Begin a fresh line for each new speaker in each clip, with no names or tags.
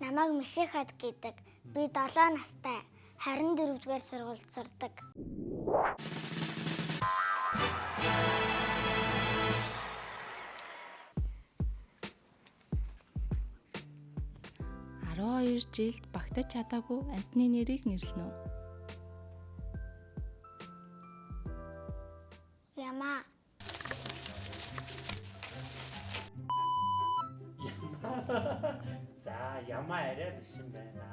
Намайг Мишихад гэдэг. Би 7 настай. 24 дугаар сургуульд сурдаг.
Арван жилд багтаж чадаагүй амтны нэрийг нэрлэнэ үү?
Ямаа.
За ямаа арай биш юм байна.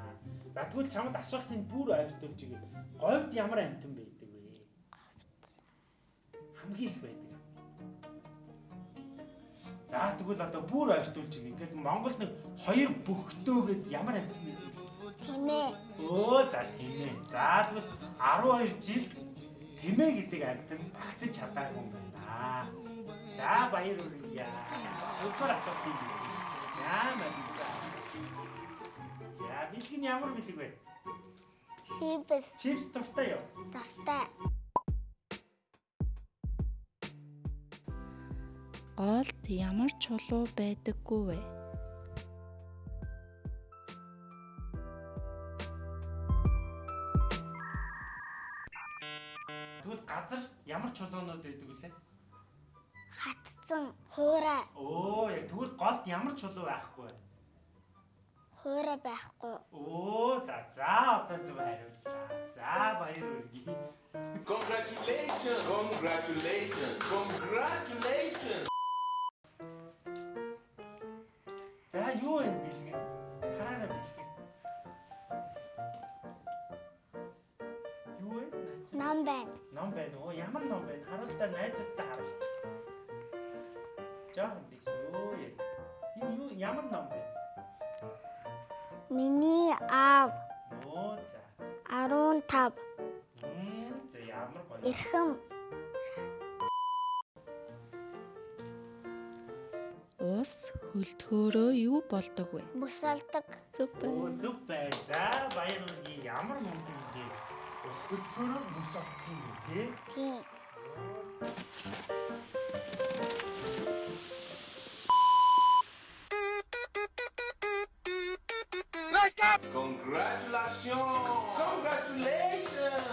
За тэгвэл чамд асуултыг бүр ойртуулж игээ. Говьд ямар амтан байдаг вэ? Хамгийн их байдаг. За тэгвэл одоо бүр ойртуулж игээ. Ингээд Монголд нэг хоёр бөхтөө гэд ямар амтан байдаг?
Тэмээ.
Өө за тэмээ. За тэгвэл 12 жил тэмээ гэдэг амтан багсаж чадаагүй юм байна. За баяр хүргье. Өдөр асуулт юм. За мэдээ. За бэлэг нь ямар бэлэг вэ?
Шипс.
Чипс дуртай юу?
Дортой.
Голд ямар чулуу байдаггүй вэ?
Тэгвэл газар ямар чулуунууд байдаг вүлээ?
Хатцсан. Хуурай.
Оо яг тэгвэл голд ямар чулуу байхгүй вэ?
Хуурай байхгүй.
Оо за за одоо зөв хариуллаа. За баяр хүргье.
Congratulations! Congratulations! Congratulations!
За юу вэ бэлэг? Хараараа бэлэг. Юу вэ?
Ном байна.
Ном байна уу? Ямар ном байна? Харуултаа найзуудтай харуулж. Жохон тийш юу яа. Энэ юу ямар ном бэ?
Миний аав
Оо за.
15.
Мм за ямар гоё.
Эрхэм.
Ус хөлтгөөрөө юу болдог вэ?
Бүсэлдэг.
Зүг
Оо
бай.
зүг бай. За баяр хүргье. Ямар мөнгө юм бэ? Өсгөлтөөр мөс авах юм тий?
Тийм.
Congratulations! Congratulations!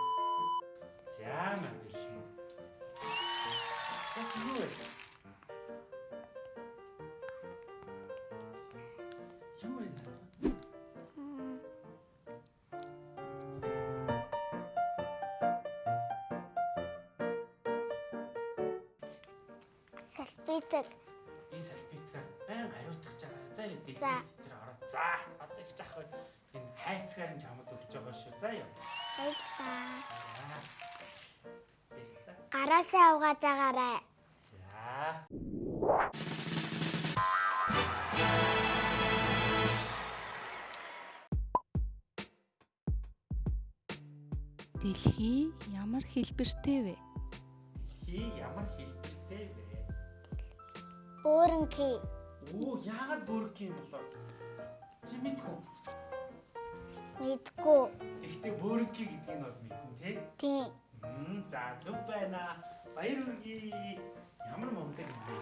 За мабил. За чи юу вэ? Юу вэ?
Салбитэг.
Энэ салбитга байн хариултах чагаа. За дэлбэр
За.
дээр ороо. За одоо их жах бай. Хайрцгаар нь чамд өгч байгаа шүү. За юу.
Баярлалаа. Гараасаа угааж агаарай.
За.
Дэлхий ямар хэлбэртэй вэ?
Хий ямар хэлбэртэй вэ?
Бөөрөнхий.
Оо яагаад бүрк юм болоо? Чи мэдгүй.
Мэдгүй.
Гэхдээ бөөрнки гэдгийг нь бол мэднэ тий.
Тийм.
Мм за зүг байна. Баяр хүргье. Ямар мундаг юм бэ?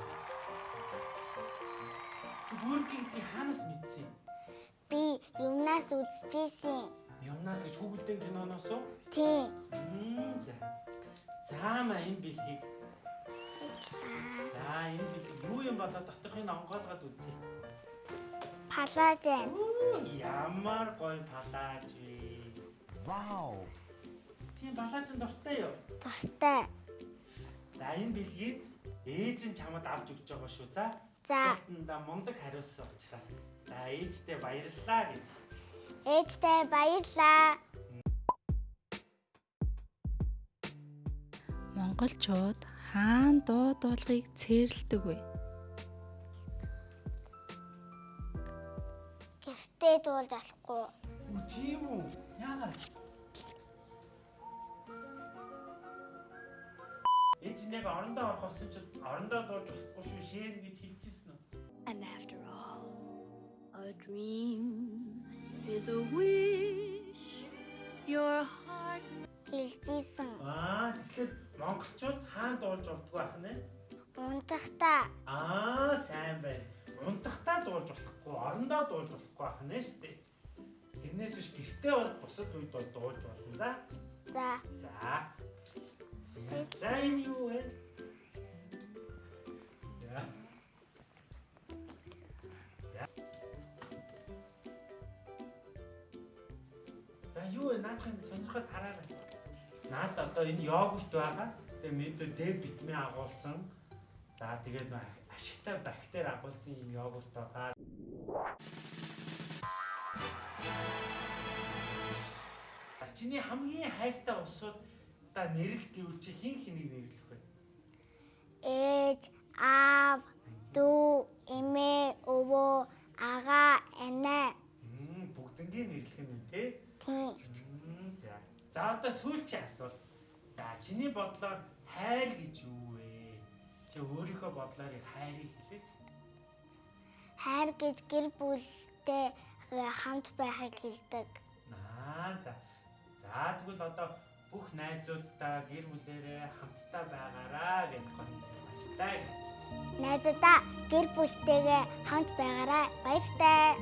Чи бөөрнки гэдгийг хаанаас мэдсэн?
Би юмнаас үзчихсэн.
Юмнаас гэж хүүхэлдэйн киноноос уу?
Тийм.
Мм за. За ма энэ бэлгийг. За энэ бэлэг юу юм болоо доторхыг онгоолгоод үзье.
Палажен.
Оо ямар гоё палаж вэ? Вау. Чи палажин дуртай юу?
Дуртай.
За энэ бэлгийг ээж нь чамд авч өгч байгаа шүү. За.
За.
Асуултанда мундаг хариулсан учраас. За ээжтэй баярлалаа гэж.
Ээжтэй баярлаа.
Монголчууд хаан дуу дуулахыг цээрлдэг вэ?
Гэртээ дуулж болохгүй.
Үу тийм үү? Яагаад? Нь яг орондоо орох болсон ч орондоо дуулж болохгүй шүү. Шээн гэж хэлчихсэн үү?
And after all, a dream is a wish your heart
Хэлжсэн.
Аа тэгэхээр монголчууд хаан дуулж болтгоо ах нэ?
Унтахта.
Аа сайн байна. Унтахтаа дуулж болохгүй. орондоо дуулж болохгүй байх нэ штэ. Тэрнээс биш гэртээ бол бусад үед бол дуулж болно. За.
За.
За. За, энэ юу вэ? За. За. За юу вэ? Наадхан сонирхоод хараарай. Наад одоо энэ йогурт байгаа. Тэгээ мэдээ Д витамин агуулсан. За тэгээд нөө ашигтай бактери агуулсан юм йогурт байгаа. Чиний хамгийн хайртай усууд та нэрлэл гэвэл чи хин хэнийг нэрлэх вэ?
Ээж, аав, дүү, эмээ, өвөө, ага, анаа.
Мм бүгднгийн нэрлэх нь те?
Тийм.
За. За одоо сүүлчийн асуулт. За чиний бодлоор хайр гэж юу вэ? Чи өөрийнхөө бодлоор хайрыг хэлээч.
Хайр гэж гэр бүлтэй хамт байхыг хэлдэг.
Аа за. За тэгвэл одоо бүх найзуудтай гэр бүлээрээ хамтдаа байгаараа гэж баяртай.
Найзуудаа гэр бүлтэйгээ хамт байгаарай. Баяртай.